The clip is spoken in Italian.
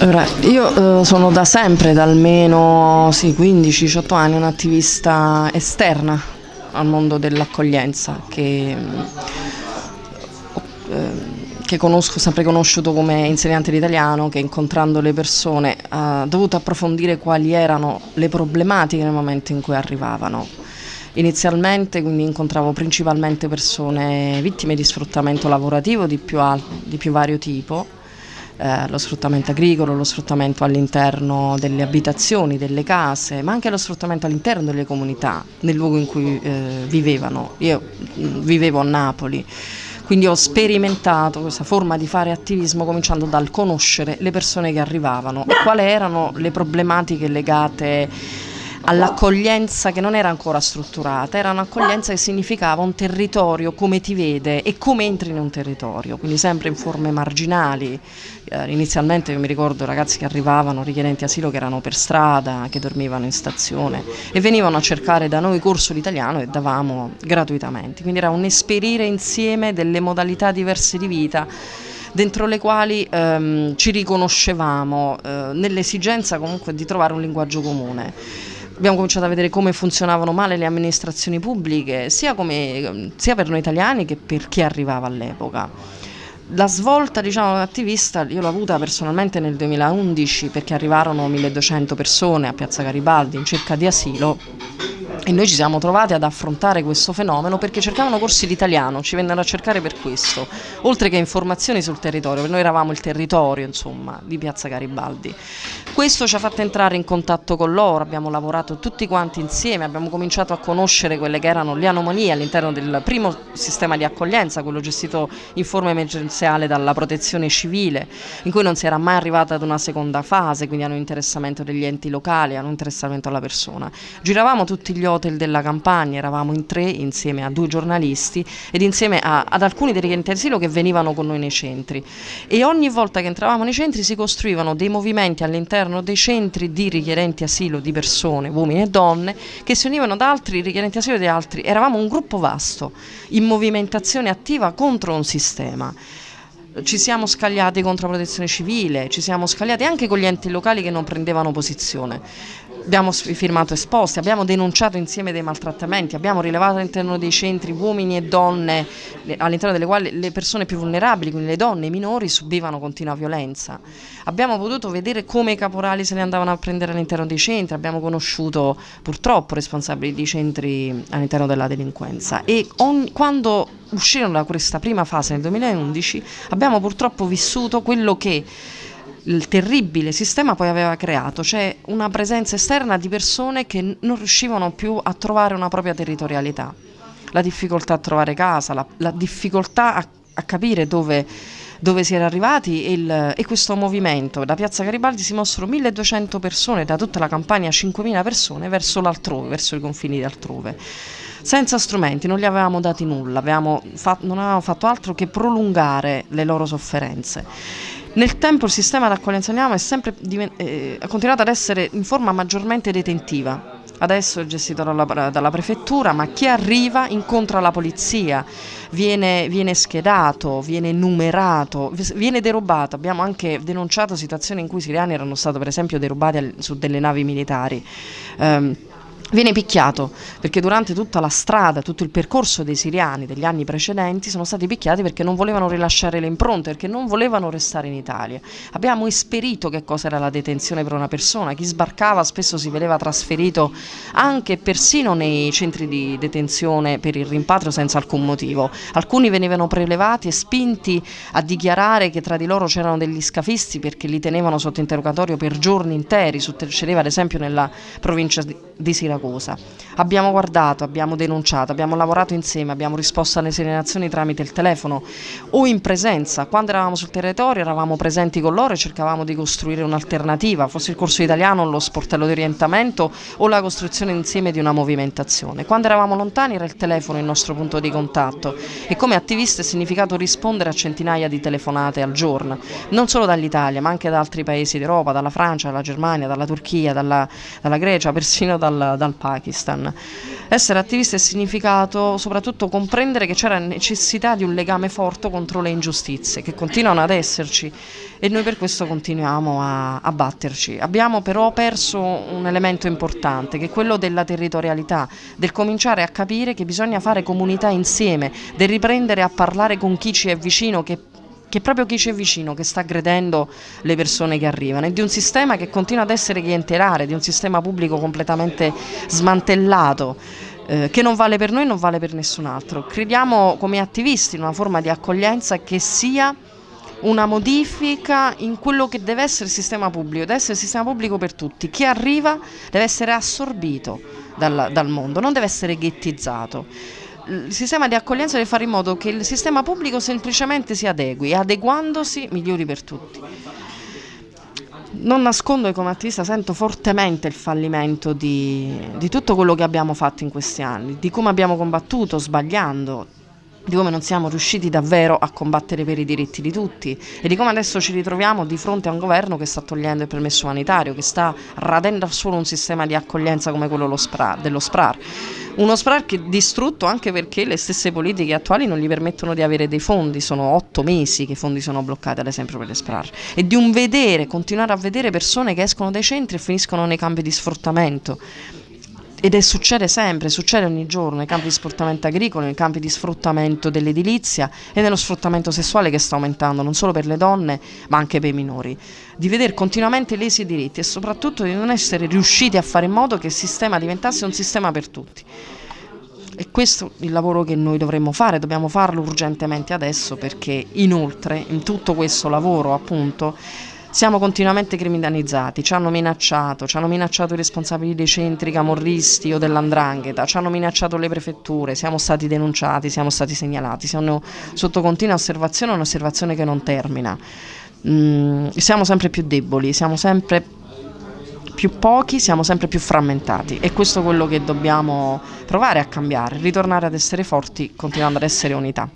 Allora, io eh, sono da sempre, da almeno sì, 15-18 anni, un'attivista esterna al mondo dell'accoglienza che, eh, che conosco, sempre conosciuto come insegnante di italiano, che incontrando le persone ha dovuto approfondire quali erano le problematiche nel momento in cui arrivavano. Inizialmente quindi incontravo principalmente persone vittime di sfruttamento lavorativo di più, di più vario tipo, eh, lo sfruttamento agricolo, lo sfruttamento all'interno delle abitazioni, delle case, ma anche lo sfruttamento all'interno delle comunità, nel luogo in cui eh, vivevano. Io mh, mm, vivevo a Napoli, quindi ho sperimentato questa forma di fare attivismo cominciando dal conoscere le persone che arrivavano e quali erano le problematiche legate all'accoglienza che non era ancora strutturata, era un'accoglienza che significava un territorio come ti vede e come entri in un territorio, quindi sempre in forme marginali. Eh, inizialmente io mi ricordo ragazzi che arrivavano richiedenti asilo che erano per strada, che dormivano in stazione e venivano a cercare da noi corso l'italiano e davamo gratuitamente, quindi era un esperire insieme delle modalità diverse di vita dentro le quali ehm, ci riconoscevamo eh, nell'esigenza comunque di trovare un linguaggio comune abbiamo cominciato a vedere come funzionavano male le amministrazioni pubbliche, sia, come, sia per noi italiani che per chi arrivava all'epoca. La svolta diciamo, attivista io l'ho avuta personalmente nel 2011 perché arrivarono 1200 persone a Piazza Garibaldi in cerca di asilo e noi ci siamo trovati ad affrontare questo fenomeno perché cercavano corsi di italiano, ci vennero a cercare per questo, oltre che informazioni sul territorio, perché noi eravamo il territorio insomma, di Piazza Garibaldi. Questo ci ha fatto entrare in contatto con loro, abbiamo lavorato tutti quanti insieme, abbiamo cominciato a conoscere quelle che erano le anomalie all'interno del primo sistema di accoglienza, quello gestito in forma emergenziale dalla protezione civile, in cui non si era mai arrivata ad una seconda fase, quindi hanno interessamento degli enti locali, hanno interessamento alla persona. Giravamo tutti gli hotel della campagna, eravamo in tre insieme a due giornalisti ed insieme a, ad alcuni dei richiedenti asilo che venivano con noi nei centri. E ogni volta che entravamo nei centri si costruivano dei movimenti all'interno dei centri di richiedenti asilo di persone, uomini e donne, che si univano ad altri richiedenti asilo di altri, eravamo un gruppo vasto in movimentazione attiva contro un sistema ci siamo scagliati contro la protezione civile, ci siamo scagliati anche con gli enti locali che non prendevano posizione. Abbiamo firmato esposti, abbiamo denunciato insieme dei maltrattamenti, abbiamo rilevato all'interno dei centri uomini e donne all'interno delle quali le persone più vulnerabili, quindi le donne i minori, subivano continua violenza. Abbiamo potuto vedere come i caporali se ne andavano a prendere all'interno dei centri, abbiamo conosciuto purtroppo responsabili di centri all'interno della delinquenza e ogni, quando uscirono da questa prima fase nel 2011 abbiamo purtroppo vissuto quello che il terribile sistema poi aveva creato, cioè una presenza esterna di persone che non riuscivano più a trovare una propria territorialità, la difficoltà a trovare casa, la, la difficoltà a, a capire dove, dove, si era arrivati e, il, e, questo movimento. Da Piazza Garibaldi si mossero 1200 persone, da tutta la campagna 5000 persone verso l'altrove, verso i confini altrove senza strumenti, non gli avevamo dati nulla, avevamo fatto, non avevamo fatto altro che prolungare le loro sofferenze. Nel tempo il sistema d'accoglienza Niama è sempre eh, continuato ad essere in forma maggiormente detentiva. Adesso è gestito dalla, dalla, prefettura, ma chi arriva incontra la polizia, viene, viene, schedato, viene numerato, viene derubato. Abbiamo anche denunciato situazioni in cui i siriani erano stati per esempio derubati al, su delle navi militari. Um, Viene picchiato perché durante tutta la strada, tutto il percorso dei siriani degli anni precedenti sono stati picchiati perché non volevano rilasciare le impronte, perché non volevano restare in Italia. Abbiamo esperito che cosa era la detenzione per una persona, chi sbarcava spesso si vedeva trasferito anche persino nei centri di detenzione per il rimpatrio senza alcun motivo. Alcuni venivano prelevati e spinti a dichiarare che tra di loro c'erano degli scafisti perché li tenevano sotto interrogatorio per giorni interi, succedeva ad esempio nella provincia di Siracusa Siracusa. Abbiamo guardato, abbiamo denunciato, abbiamo lavorato insieme, abbiamo risposto alle segnalazioni tramite il telefono o in presenza. Quando eravamo sul territorio eravamo presenti con loro e cercavamo di costruire un'alternativa, fosse il corso italiano, lo sportello di orientamento o la costruzione insieme di una movimentazione. Quando eravamo lontani era il telefono il nostro punto di contatto e come attivista è significato rispondere a centinaia di telefonate al giorno, non solo dall'Italia ma anche da altri paesi d'Europa, dalla Francia, dalla Germania, dalla Turchia, dalla, dalla Grecia, persino dal, dal Pakistan. Essere attivisti è significato soprattutto comprendere che c'era necessità di un legame forte contro le ingiustizie, che continuano ad esserci e noi per questo continuiamo a, a batterci. Abbiamo però perso un elemento importante, che è quello della territorialità, del cominciare a capire che bisogna fare comunità insieme, del riprendere a parlare con chi ci è vicino, che che proprio chi ci è vicino che sta aggredendo le persone che arrivano e di un sistema che continua ad essere clientelare, di un sistema pubblico completamente smantellato eh, che non vale per noi e non vale per nessun altro. Crediamo come attivisti in una forma di accoglienza che sia una modifica in quello che deve essere il sistema pubblico, deve essere il sistema pubblico per tutti. Chi arriva deve essere assorbito dal, dal mondo, non deve essere ghettizzato il sistema di accoglienza deve fare in modo che il sistema pubblico semplicemente si adegui e adeguandosi migliori per tutti. Non nascondo che come attivista sento fortemente il fallimento di, di tutto quello che abbiamo fatto in questi anni, di come abbiamo combattuto sbagliando, di come non siamo riusciti davvero a combattere per i diritti di tutti e di come adesso ci ritroviamo di fronte a un governo che sta togliendo il permesso umanitario, che sta radendo al suolo un sistema di accoglienza come quello dello SPRAR. Uno SPRAR che è distrutto anche perché le stesse politiche attuali non gli permettono di avere dei fondi, sono otto mesi che i fondi sono bloccati ad esempio per le SPRAR e di un vedere, continuare a vedere persone che escono dai centri e finiscono nei campi di sfruttamento ed è succede sempre, succede ogni giorno nei campi di sfruttamento agricolo, nei campi di sfruttamento dell'edilizia e nello sfruttamento sessuale che sta aumentando non solo per le donne ma anche per i minori, di vedere continuamente lesi i diritti e soprattutto di non essere riusciti a fare in modo che il sistema diventasse un sistema per tutti. E questo è il lavoro che noi dovremmo fare, dobbiamo farlo urgentemente adesso perché inoltre in tutto questo lavoro appunto siamo continuamente criminalizzati, ci hanno minacciato, ci hanno minacciato i responsabili dei centri camorristi o dell'andrangheta, ci hanno minacciato le prefetture, siamo stati denunciati, siamo stati segnalati, siamo sotto continua osservazione, un'osservazione che non termina. Mm, siamo sempre più deboli, siamo sempre più pochi, siamo sempre più frammentati e questo è quello che dobbiamo provare a cambiare, ritornare ad essere forti continuando ad essere unità.